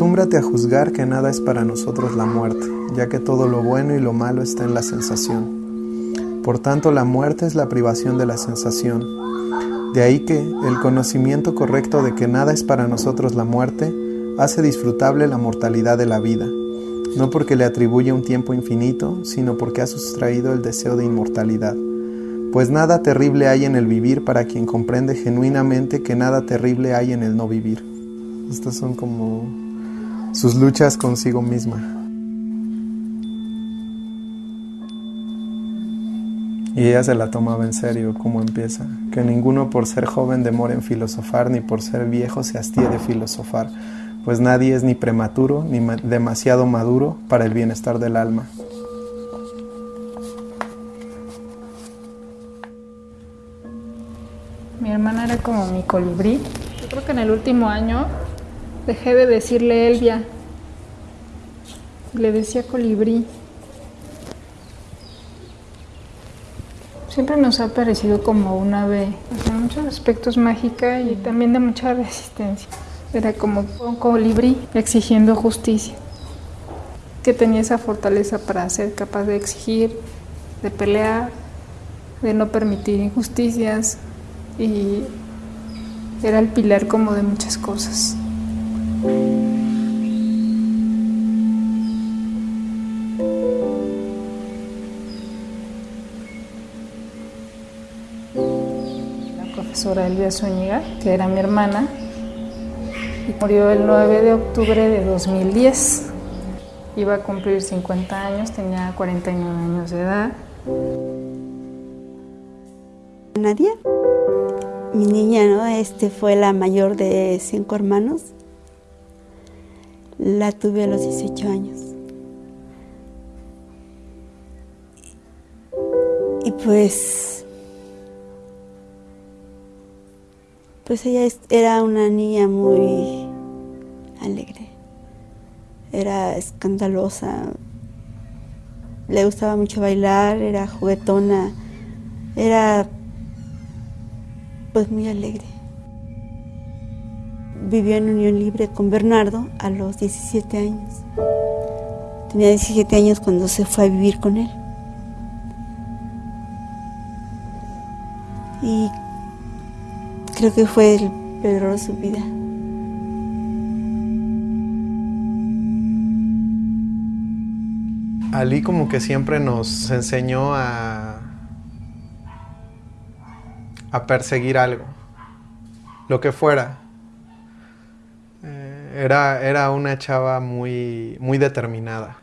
Acostúmbrate a juzgar que nada es para nosotros la muerte, ya que todo lo bueno y lo malo está en la sensación. Por tanto, la muerte es la privación de la sensación. De ahí que el conocimiento correcto de que nada es para nosotros la muerte hace disfrutable la mortalidad de la vida, no porque le atribuye un tiempo infinito, sino porque ha sustraído el deseo de inmortalidad. Pues nada terrible hay en el vivir para quien comprende genuinamente que nada terrible hay en el no vivir. Estas son como sus luchas consigo misma. Y ella se la tomaba en serio, como empieza. Que ninguno por ser joven demore en filosofar, ni por ser viejo se hastíe de filosofar, pues nadie es ni prematuro ni demasiado maduro para el bienestar del alma. Mi hermana era como mi colibrí. Yo creo que en el último año dejé de decirle Elvia. Le decía colibrí. Siempre nos ha parecido como un ave, en muchos aspectos mágica y también de mucha resistencia. Era como un colibrí exigiendo justicia, que tenía esa fortaleza para ser capaz de exigir, de pelear, de no permitir injusticias y era el pilar como de muchas cosas. Elvia Zúñiga, que era mi hermana, y murió el 9 de octubre de 2010. Iba a cumplir 50 años, tenía 49 años de edad. Nadia, mi niña, ¿no? Este fue la mayor de cinco hermanos. La tuve a los 18 años. Y pues, pues ella era una niña muy alegre, era escandalosa, le gustaba mucho bailar, era juguetona, era pues muy alegre. Vivió en unión libre con Bernardo a los 17 años. Tenía 17 años cuando se fue a vivir con él. Creo que fue el peor de su vida. Ali como que siempre nos enseñó a, a perseguir algo, lo que fuera. Eh, era, era una chava muy, muy determinada.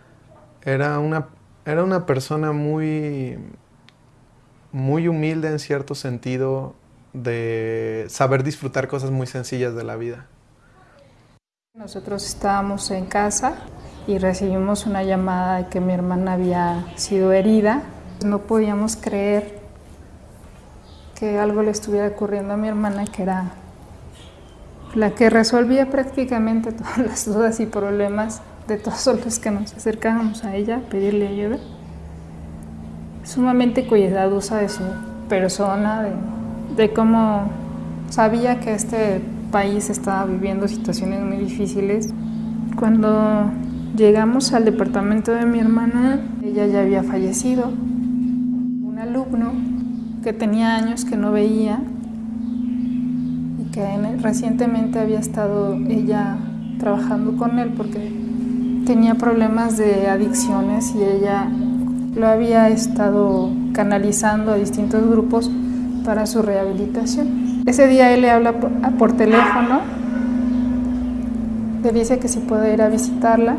Era una, era una persona muy, muy humilde en cierto sentido de saber disfrutar cosas muy sencillas de la vida. Nosotros estábamos en casa y recibimos una llamada de que mi hermana había sido herida. No podíamos creer que algo le estuviera ocurriendo a mi hermana, que era la que resolvía prácticamente todas las dudas y problemas de todos los que nos acercábamos a ella, pedirle ayuda. Sumamente cuidadosa de su persona, de, de cómo sabía que este país estaba viviendo situaciones muy difíciles. Cuando llegamos al departamento de mi hermana, ella ya había fallecido. Un alumno que tenía años que no veía y que recientemente había estado ella trabajando con él porque tenía problemas de adicciones y ella lo había estado canalizando a distintos grupos para su rehabilitación. Ese día él le habla por, por teléfono, le dice que si puede ir a visitarla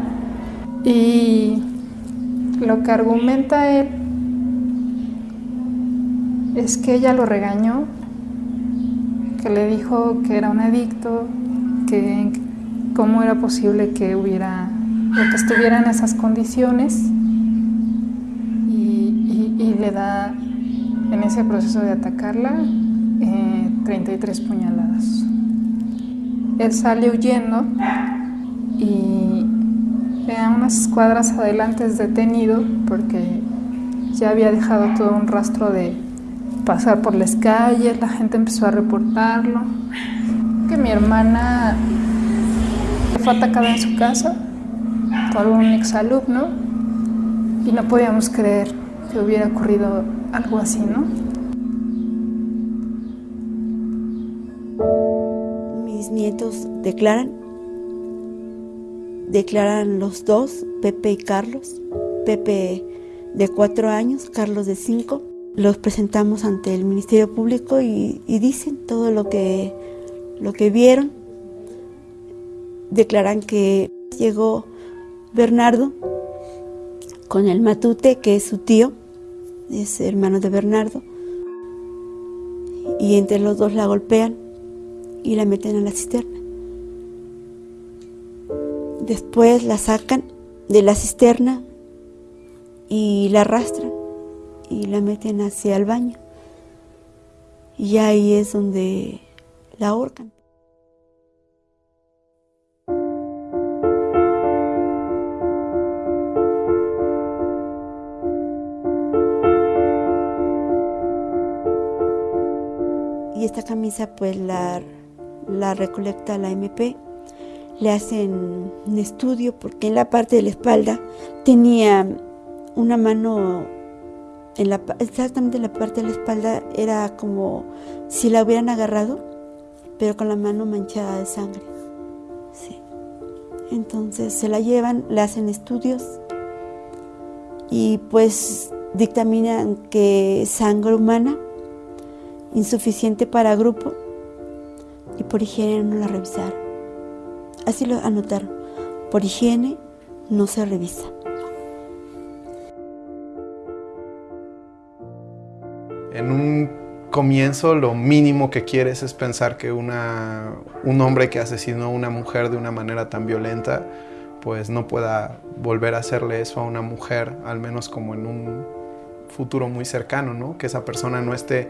y lo que argumenta él es que ella lo regañó, que le dijo que era un adicto, que cómo era posible que hubiera que estuviera en esas condiciones y le da en ese proceso de atacarla eh, 33 puñaladas. Él sale huyendo y a unas cuadras adelante es detenido porque ya había dejado todo un rastro de pasar por las calles, la gente empezó a reportarlo. Que mi hermana fue atacada en su casa por un exalumno y no podíamos creer que hubiera ocurrido algo así, ¿no? Mis nietos declaran, declaran los dos, Pepe y Carlos, Pepe de cuatro años, Carlos de cinco. Los presentamos ante el Ministerio Público y, dicen todo lo que, lo que vieron. Declaran que llegó Bernardo con el Matute, que es su tío, es hermano de Bernardo, y entre los dos la golpean y la meten a la cisterna. Después la sacan de la cisterna y la arrastran y la meten hacia el baño. Y ahí es donde la ahorcan. Esta camisa pues la, la recolecta la MP le hacen un estudio porque en la parte de la espalda tenía una mano, en la, exactamente en la parte de la espalda, era como si la hubieran agarrado, pero con la mano manchada de sangre. Entonces se la llevan, le hacen estudios y pues dictaminan que sangre humana, insuficiente para grupo, y por higiene no la revisaron. Así lo anotaron. Por higiene no se revisa. En un comienzo lo mínimo que quieres es pensar que una, un hombre que asesinó a una mujer de una manera tan violenta pues no pueda volver a hacerle eso a una mujer, al menos como en un futuro muy cercano, ¿no? Que esa persona no esté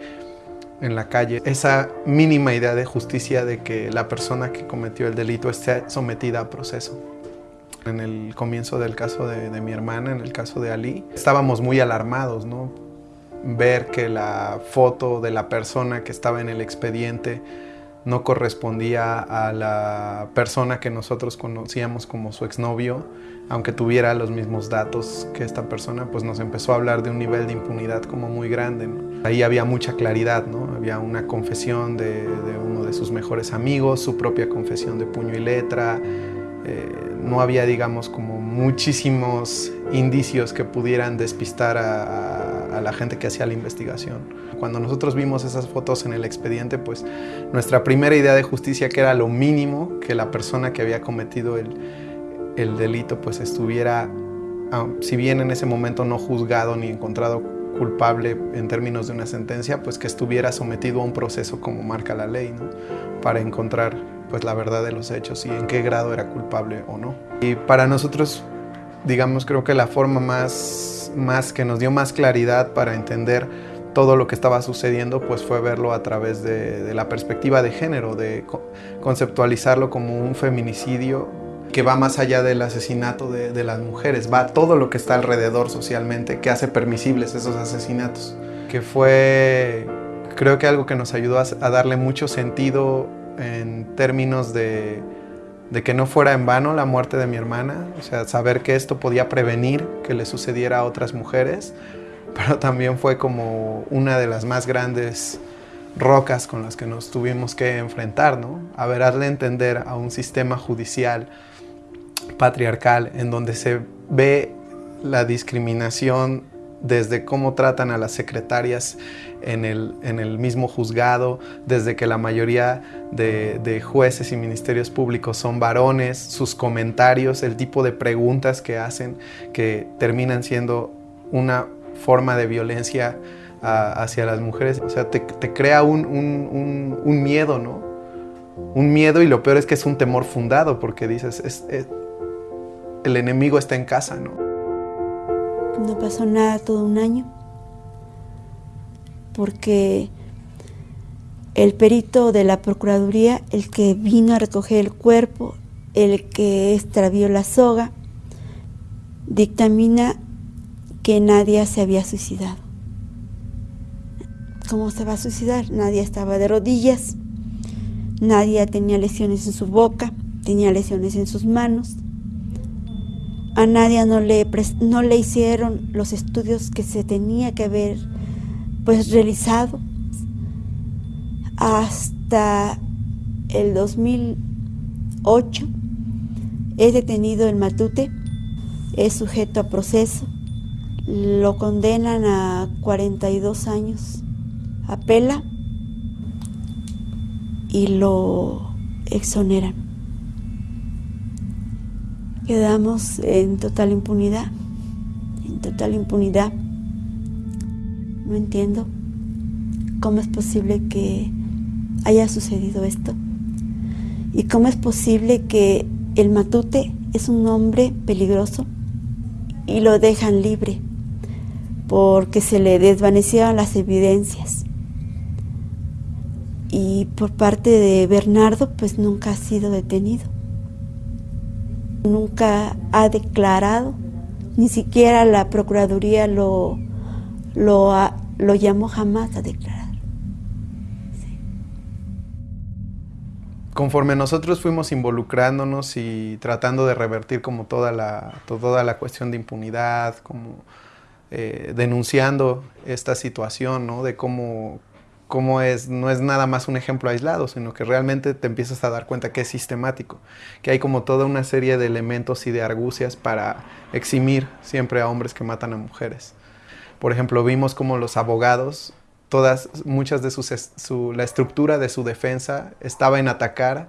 en la calle. Esa mínima idea de justicia de que la persona que cometió el delito esté sometida a proceso. En el comienzo del caso de, mi hermana, en el caso de Ali, estábamos muy alarmados, ¿no? ver que la foto de la persona que estaba en el expediente no correspondía a la persona que nosotros conocíamos como su exnovio, aunque tuviera los mismos datos que esta persona, pues nos empezó a hablar de un nivel de impunidad como muy grande. Ahí había mucha claridad, ¿no? Había una confesión de, uno de sus mejores amigos, su propia confesión de puño y letra. Eh, no había, digamos, como muchísimos indicios que pudieran despistar a la gente que hacía la investigación. Cuando nosotros vimos esas fotos en el expediente, pues nuestra primera idea de justicia, que era lo mínimo que la persona que había cometido el, el delito, pues estuviera, ah, si bien en ese momento no juzgado ni encontrado culpable en términos de una sentencia, pues que estuviera sometido a un proceso como marca la ley, ¿no? para encontrar pues la verdad de los hechos y en qué grado era culpable o no. Y para nosotros, digamos, creo que la forma más más, que nos dio más claridad para entender todo lo que estaba sucediendo, pues fue verlo a través de, la perspectiva de género, de conceptualizarlo como un feminicidio que va más allá del asesinato de, las mujeres, va todo lo que está alrededor socialmente que hace permisibles esos asesinatos, que fue creo que algo que nos ayudó a darle mucho sentido en términos de de que no fuera en vano la muerte de mi hermana, o sea, saber que esto podía prevenir que le sucediera a otras mujeres, pero también fue como una de las más grandes rocas con las que nos tuvimos que enfrentar, ¿no? A ver, darle a entender a un sistema judicial patriarcal en donde se ve la discriminación desde cómo tratan a las secretarias en el, en el mismo juzgado, desde que la mayoría de, de, jueces y ministerios públicos son varones, sus comentarios, el tipo de preguntas que hacen, que terminan siendo una forma de violencia hacia las mujeres. O sea, te, te crea un, un, un, miedo, ¿no? Un miedo y lo peor es que es un temor fundado porque dices, es, es, el enemigo está en casa, ¿no? No pasó nada todo un año porque el perito de la Procuraduría, el que vino a recoger el cuerpo, el que extravió la soga, dictamina que nadie se había suicidado. ¿Cómo se va a suicidar? Nadie estaba de rodillas, nadie tenía lesiones en su boca, tenía lesiones en sus manos. A Nadia no le, no le hicieron los estudios que se tenía que haber pues realizado hasta el 2008 es detenido en Matute, es sujeto a proceso, lo condenan a 42 años, apela y lo exoneran. Quedamos en total impunidad, en total impunidad. No entiendo cómo es posible que haya sucedido esto y cómo es posible que el matute es un hombre peligroso y lo dejan libre porque se le desvanecieron las evidencias. Y por parte de Bernardo, pues nunca ha sido detenido. Nunca ha declarado, ni siquiera la Procuraduría lo, lo, lo llamó jamás a declarar. conforme nosotros fuimos involucrándonos y tratando de revertir como toda la, toda la cuestión de impunidad, como eh, denunciando esta situación, ¿no? De cómo, cómo es, no es nada más un ejemplo aislado, sino que realmente te empiezas a dar cuenta que es sistemático, que hay como toda una serie de elementos y de argucias para eximir siempre a hombres que matan a mujeres. Por ejemplo, vimos como los abogados todas, muchas de sus, su, la estructura de su defensa estaba en atacar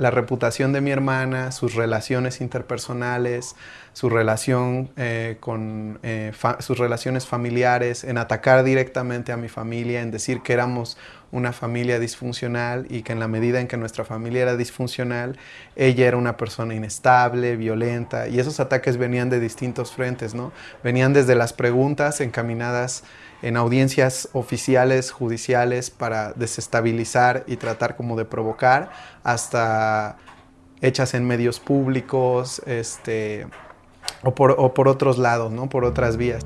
la reputación de mi hermana, sus relaciones interpersonales, su relación eh, con eh, sus relaciones familiares, en atacar directamente a mi familia, en decir que éramos una familia disfuncional y que en la medida en que nuestra familia era disfuncional, ella era una persona inestable, violenta, y esos ataques venían de distintos frentes, ¿no? Venían desde las preguntas encaminadas en audiencias oficiales, judiciales, para desestabilizar y tratar como de provocar, hasta hechas en medios públicos, este, o, por, otros lados, ¿no? por otras vías.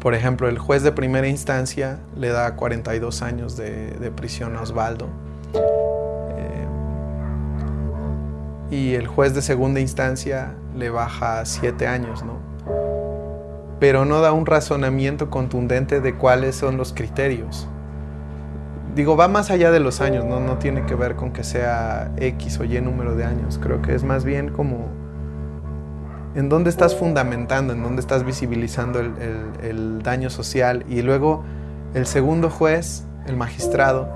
Por ejemplo, el juez de primera instancia le da 42 años de, prisión a Osvaldo. Eh, y el juez de segunda instancia le baja 7 años, ¿no? Pero no da un razonamiento contundente de cuáles son los criterios. Digo, va más allá de los años, ¿no? tiene que ver con que sea X o Y número de años, creo que es más bien como en dónde estás fundamentando, en dónde estás visibilizando el, el daño social y luego el segundo juez, el magistrado,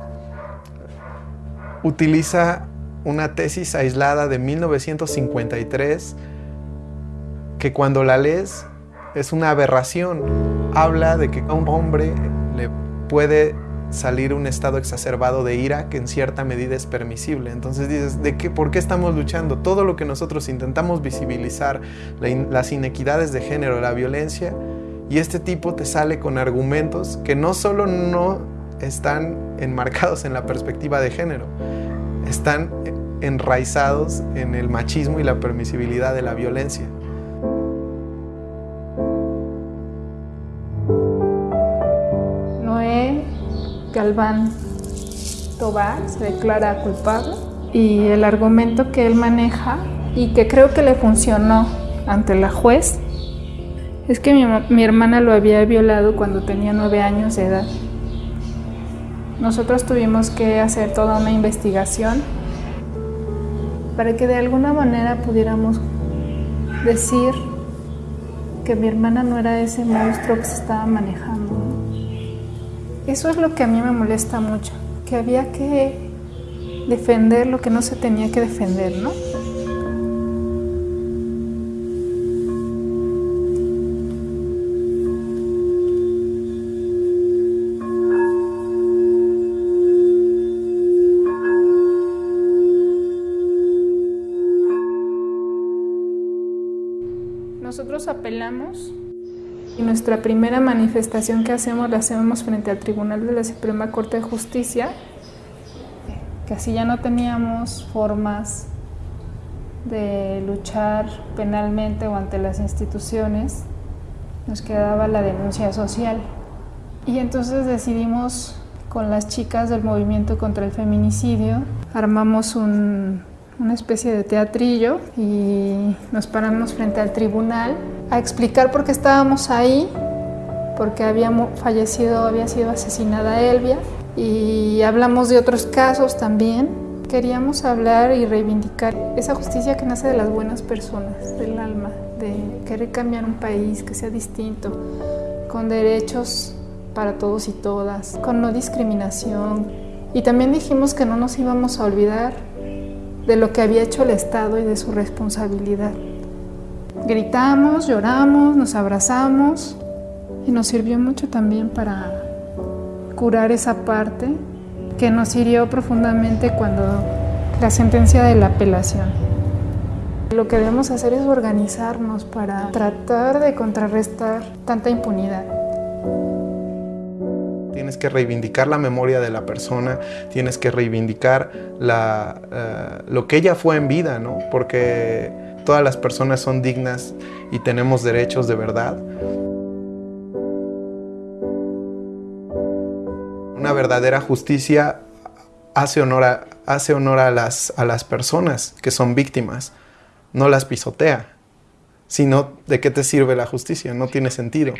utiliza una tesis aislada de 1953 que cuando la lees es una aberración. Habla de que a un hombre le puede salir un estado exacerbado de ira que en cierta medida es permisible. Entonces dices, ¿de qué, ¿por qué estamos luchando? Todo lo que nosotros intentamos visibilizar, las inequidades de género, la violencia, y este tipo te sale con argumentos que no solo no están enmarcados en la perspectiva de género, están enraizados en el machismo y la permisibilidad de la violencia. Galván Tobar se declara culpable y el argumento que él maneja y que creo que le funcionó ante la juez es que mi, hermana lo había violado cuando tenía nueve años de edad. Nosotros tuvimos que hacer toda una investigación para que de alguna manera pudiéramos decir que mi hermana no era ese monstruo que se estaba manejando. Eso es lo que a mí me molesta mucho, que había que defender lo que no se tenía que defender, ¿no? Nosotros apelamos y nuestra primera manifestación que hacemos la hacemos frente al Tribunal de la Suprema Corte de Justicia, que así ya no teníamos formas de luchar penalmente o ante las instituciones, nos quedaba la denuncia social. Y entonces decidimos con las chicas del movimiento contra el feminicidio, armamos un una especie de teatrillo y nos paramos frente al tribunal a explicar por qué estábamos ahí, porque había fallecido, había sido asesinada Elvia y hablamos de otros casos también. Queríamos hablar y reivindicar esa justicia que nace de las buenas personas, del alma, de querer cambiar un país que sea distinto, con derechos para todos y todas, con no discriminación. Y también dijimos que no nos íbamos a olvidar de lo que había hecho el Estado y de su responsabilidad. Gritamos, lloramos, nos abrazamos y nos sirvió mucho también para curar esa parte que nos hirió profundamente cuando la sentencia de la apelación. Lo que debemos hacer es organizarnos para tratar de contrarrestar tanta impunidad. Tienes que reivindicar la memoria de la persona, tienes que reivindicar eh, lo que ella fue en vida, ¿no? Porque todas las personas son dignas y tenemos derechos de verdad. Una verdadera justicia hace honor a, hace honor a, las, a las personas que son víctimas, no las pisotea. Sino, ¿de qué te sirve la justicia? No tiene sentido.